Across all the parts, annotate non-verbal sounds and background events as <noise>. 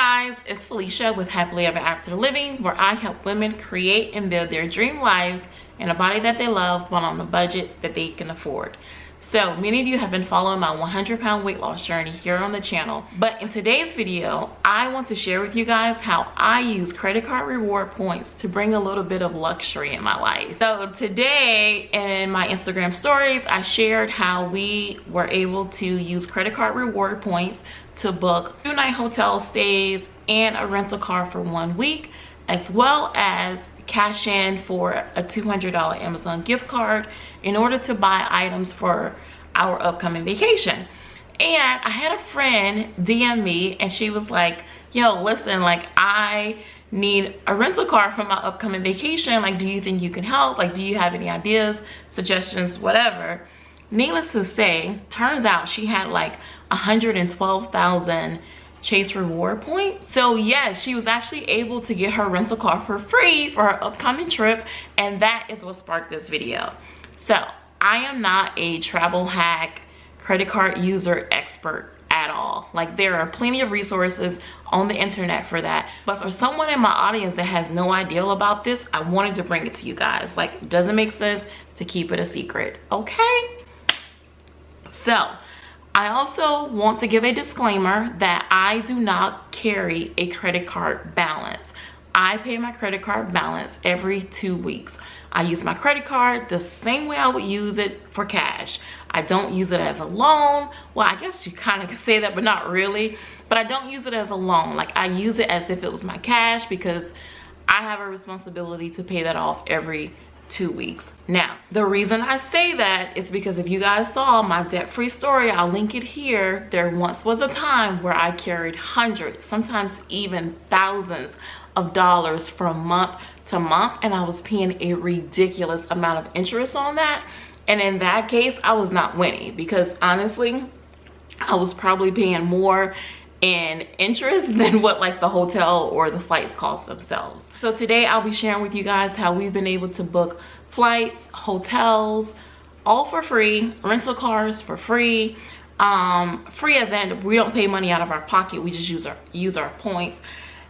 guys, it's Felicia with Happily Ever After Living where I help women create and build their dream lives in a body that they love while on a budget that they can afford. So many of you have been following my 100 pound weight loss journey here on the channel. But in today's video, I want to share with you guys how I use credit card reward points to bring a little bit of luxury in my life. So today in my Instagram stories, I shared how we were able to use credit card reward points to book two night hotel stays and a rental car for one week, as well as cash in for a $200 Amazon gift card in order to buy items for our upcoming vacation. And I had a friend DM me and she was like, yo, listen, like I need a rental car for my upcoming vacation. Like, do you think you can help? Like, do you have any ideas, suggestions, whatever? Needless to say, turns out she had like 112,000 Chase reward points. So yes, she was actually able to get her rental car for free for her upcoming trip. And that is what sparked this video. So I am not a travel hack credit card user expert at all. Like there are plenty of resources on the internet for that. But for someone in my audience that has no idea about this, I wanted to bring it to you guys. Like doesn't make sense to keep it a secret, okay? So I also want to give a disclaimer that I do not carry a credit card balance. I pay my credit card balance every two weeks. I use my credit card the same way I would use it for cash. I don't use it as a loan. Well, I guess you kind of can say that, but not really. But I don't use it as a loan. Like I use it as if it was my cash because I have a responsibility to pay that off every two weeks. Now, the reason I say that is because if you guys saw my debt-free story, I'll link it here. There once was a time where I carried hundreds, sometimes even thousands of dollars from month to month and I was paying a ridiculous amount of interest on that. And in that case, I was not winning because honestly, I was probably paying more in interest <laughs> than what like the hotel or the flights cost themselves. So today I'll be sharing with you guys how we've been able to book flights, hotels, all for free, rental cars for free, um, free as in we don't pay money out of our pocket, we just use our, use our points.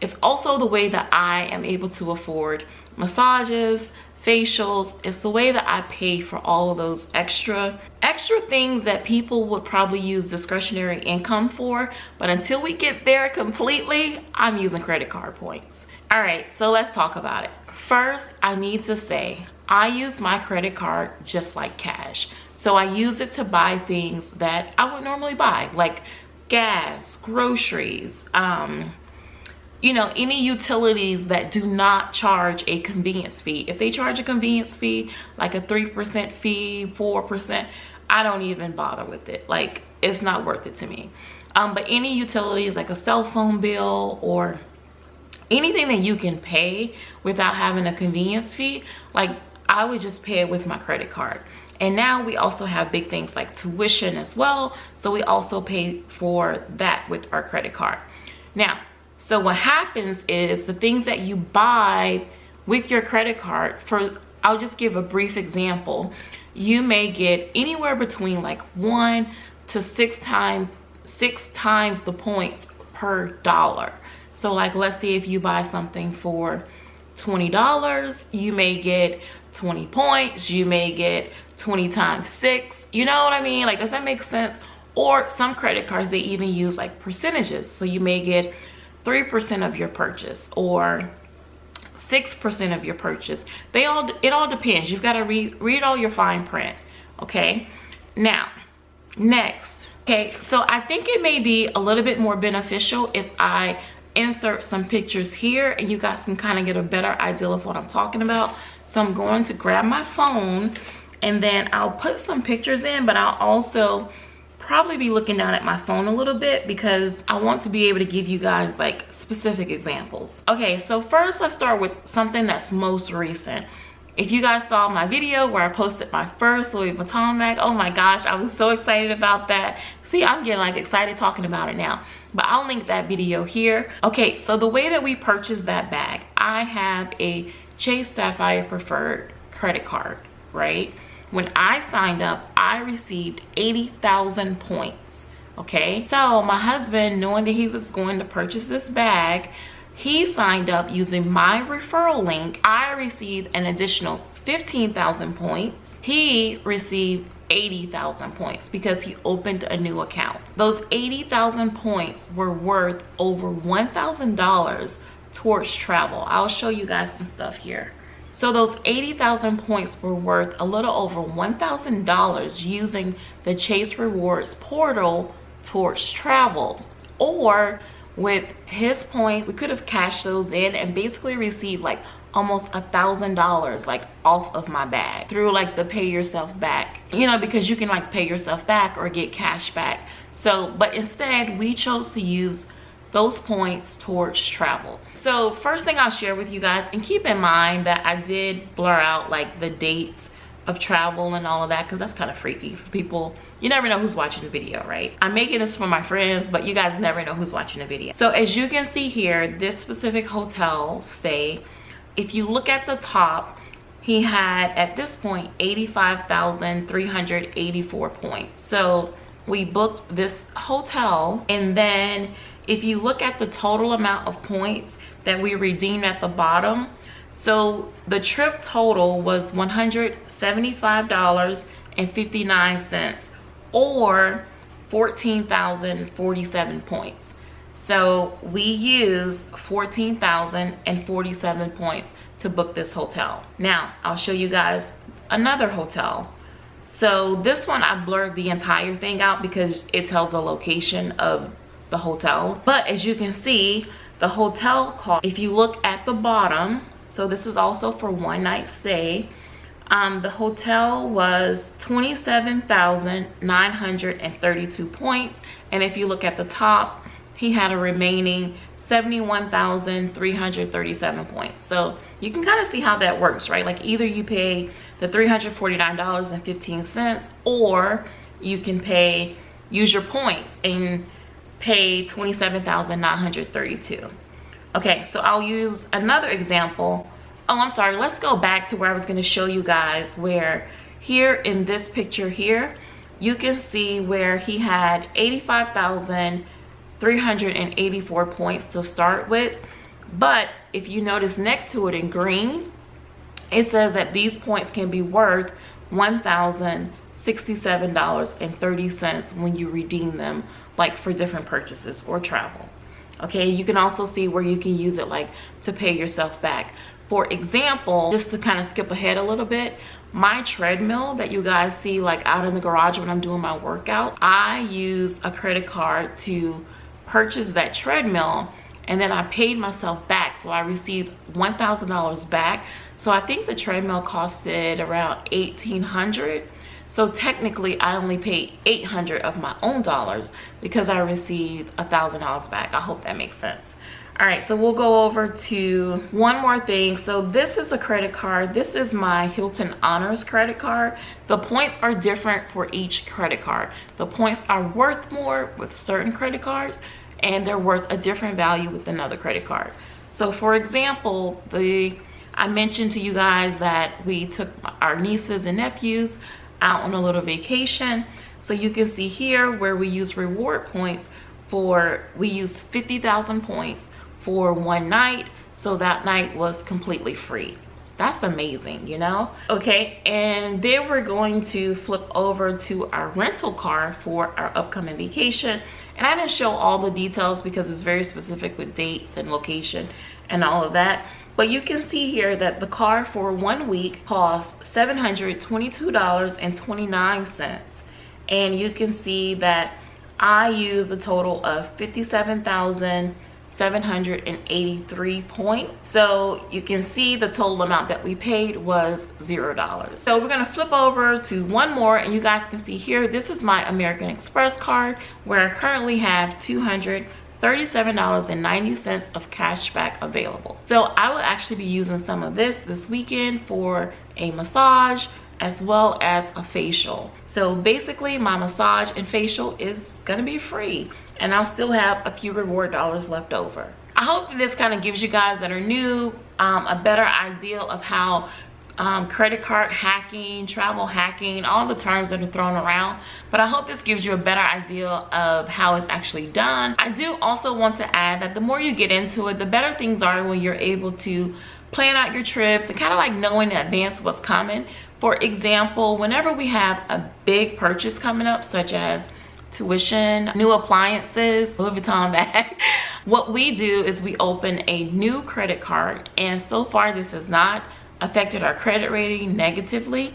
It's also the way that I am able to afford massages, facials. It's the way that i pay for all of those extra extra things that people would probably use discretionary income for. But until we get there completely i'm using credit card points. All right so let's talk about it. First i need to say i use my credit card just like cash. So i use it to buy things that i would normally buy like gas groceries um you know, any utilities that do not charge a convenience fee. If they charge a convenience fee, like a 3% fee, 4%, I don't even bother with it. Like, it's not worth it to me. Um, but any utilities like a cell phone bill or anything that you can pay without having a convenience fee, like I would just pay it with my credit card. And now we also have big things like tuition as well. So we also pay for that with our credit card. Now, so what happens is the things that you buy with your credit card for, I'll just give a brief example. You may get anywhere between like one to six times, six times the points per dollar. So like, let's say if you buy something for $20, you may get 20 points, you may get 20 times six, you know what I mean? Like, does that make sense? Or some credit cards, they even use like percentages. So you may get 3% of your purchase or 6% of your purchase. They all it all depends. You've got to read read all your fine print, okay? Now, next. Okay, so I think it may be a little bit more beneficial if I insert some pictures here and you guys can kind of get a better idea of what I'm talking about. So I'm going to grab my phone and then I'll put some pictures in, but I'll also probably be looking down at my phone a little bit because I want to be able to give you guys like specific examples. Okay, so first let's start with something that's most recent. If you guys saw my video where I posted my first Louis Vuitton bag, oh my gosh, I was so excited about that. See, I'm getting like excited talking about it now, but I'll link that video here. Okay, so the way that we purchased that bag, I have a Chase Sapphire Preferred credit card, right? When I signed up, I received 80,000 points okay? So my husband knowing that he was going to purchase this bag he signed up using my referral link. I received an additional 15,000 points. He received 80,000 points because he opened a new account. Those 80,000 points were worth over $1,000 towards travel. I'll show you guys some stuff here so those 80,000 points were worth a little over $1,000 using the Chase Rewards portal towards travel. Or with his points, we could have cashed those in and basically received like almost a thousand dollars like off of my bag through like the pay yourself back you know because you can like pay yourself back or get cash back so but instead we chose to use those points towards travel. So first thing i'll share with you guys and keep in mind that i did blur out like the dates of travel and all of that because that's kind of freaky for people. You never know who's watching the video right? I'm making this for my friends but you guys never know who's watching the video. So as you can see here this specific hotel stay if you look at the top he had at this point 85,384 points. So we booked this hotel and then if you look at the total amount of points that we redeemed at the bottom so the trip total was $175.59 or 14,047 points. So we used 14,047 points to book this hotel. Now i'll show you guys another hotel. So this one i blurred the entire thing out because it tells the location of the hotel but as you can see the hotel cost if you look at the bottom so this is also for one night stay um, the hotel was 27,932 points and if you look at the top he had a remaining 71,337 points. So you can kind of see how that works right? Like either you pay the $349.15 or you can pay use your points and pay 27,932. Okay, so I'll use another example. Oh, I'm sorry. Let's go back to where I was going to show you guys where here in this picture here, you can see where he had 85,384 points to start with. But if you notice next to it in green, it says that these points can be worth 1,000 $67.30 when you redeem them like for different purchases or travel. Okay you can also see where you can use it like to pay yourself back. For example just to kind of skip ahead a little bit my treadmill that you guys see like out in the garage when i'm doing my workout i use a credit card to purchase that treadmill and then i paid myself back. So i received one thousand dollars back. So i think the treadmill costed around 1800 so technically I only paid 800 of my own dollars because I received a thousand dollars back. I hope that makes sense. All right, so we'll go over to one more thing. So this is a credit card. This is my Hilton Honors credit card. The points are different for each credit card. The points are worth more with certain credit cards and they're worth a different value with another credit card. So for example, the I mentioned to you guys that we took our nieces and nephews out on a little vacation. So you can see here where we use reward points for, we use 50,000 points for one night. So that night was completely free. That's amazing, you know? Okay, and then we're going to flip over to our rental car for our upcoming vacation. And I didn't show all the details because it's very specific with dates and location and all of that. But you can see here that the car for one week costs $722.29. And you can see that I use a total of 57,783 points. So you can see the total amount that we paid was $0. So we're gonna flip over to one more and you guys can see here, this is my American Express card where I currently have 200 $37.90 of cash back available. So I will actually be using some of this this weekend for a massage as well as a facial. So basically my massage and facial is gonna be free and I'll still have a few reward dollars left over. I hope this kind of gives you guys that are new um, a better idea of how um, credit card hacking, travel hacking, all the terms that are thrown around. But I hope this gives you a better idea of how it's actually done. I do also want to add that the more you get into it, the better things are when you're able to plan out your trips and kind of like knowing in advance what's coming. For example, whenever we have a big purchase coming up, such as tuition, new appliances, Louis Vuitton bag, what we do is we open a new credit card. And so far, this is not affected our credit rating negatively.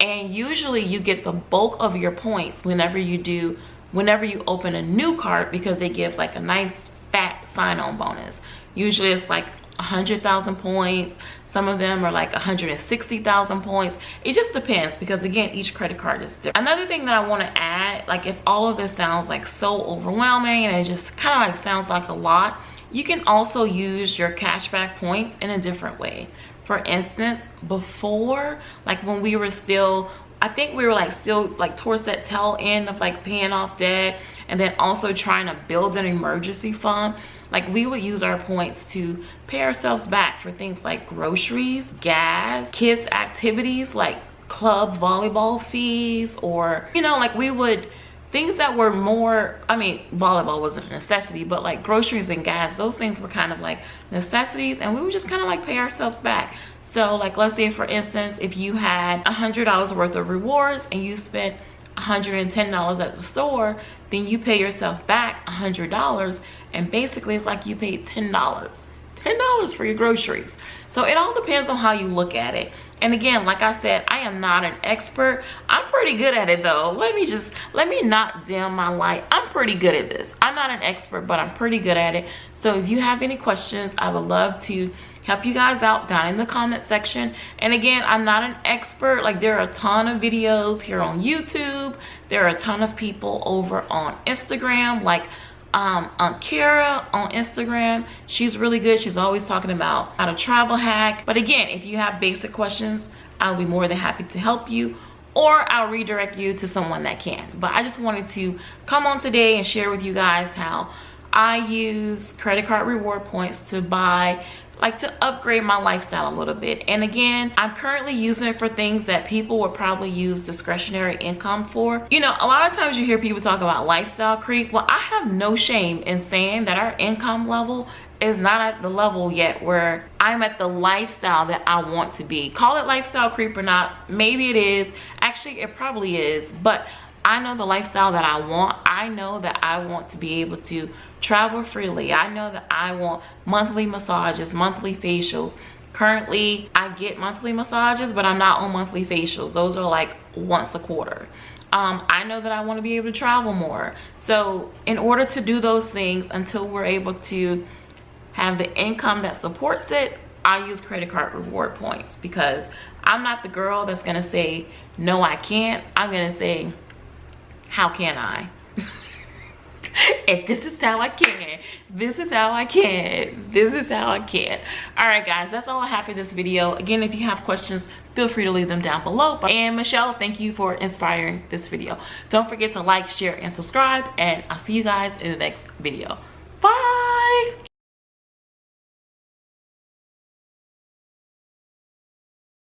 And usually you get the bulk of your points whenever you do whenever you open a new card because they give like a nice fat sign-on bonus. Usually it's like a 100,000 points. Some of them are like 160,000 points. It just depends because again each credit card is different. Another thing that I want to add like if all of this sounds like so overwhelming and it just kind of like sounds like a lot you can also use your cashback points in a different way for instance before like when we were still i think we were like still like towards that tail end of like paying off debt and then also trying to build an emergency fund like we would use our points to pay ourselves back for things like groceries gas kids activities like club volleyball fees or you know like we would things that were more i mean volleyball wasn't a necessity but like groceries and gas those things were kind of like necessities and we would just kind of like pay ourselves back. So like let's say for instance if you had a hundred dollars worth of rewards and you spent $110 at the store then you pay yourself back a hundred dollars and basically it's like you paid ten dollars. Ten dollars for your groceries. So it all depends on how you look at it and again like i said i am not an expert. I'm pretty good at it though. Let me just let me not dim my light. I'm pretty good at this. I'm not an expert but i'm pretty good at it. So if you have any questions i would love to help you guys out down in the comment section. And again i'm not an expert. Like there are a ton of videos here on youtube. There are a ton of people over on instagram. Like um kara on instagram she's really good. She's always talking about how to travel hack. But again if you have basic questions i'll be more than happy to help you or i'll redirect you to someone that can. But i just wanted to come on today and share with you guys how i use credit card reward points to buy like to upgrade my lifestyle a little bit and again i'm currently using it for things that people would probably use discretionary income for you know a lot of times you hear people talk about lifestyle creep well i have no shame in saying that our income level is not at the level yet where I'm at the lifestyle that I want to be. Call it lifestyle creep or not, maybe it is. Actually, it probably is, but I know the lifestyle that I want. I know that I want to be able to travel freely. I know that I want monthly massages, monthly facials. Currently, I get monthly massages, but I'm not on monthly facials. Those are like once a quarter. Um, I know that I want to be able to travel more. So in order to do those things until we're able to have the income that supports it, I use credit card reward points because I'm not the girl that's going to say, no, I can't. I'm going to say, how can I? <laughs> if this is how I can, this is how I can, this is how I can. All right, guys, that's all I have for this video. Again, if you have questions, feel free to leave them down below. And Michelle, thank you for inspiring this video. Don't forget to like, share, and subscribe, and I'll see you guys in the next video.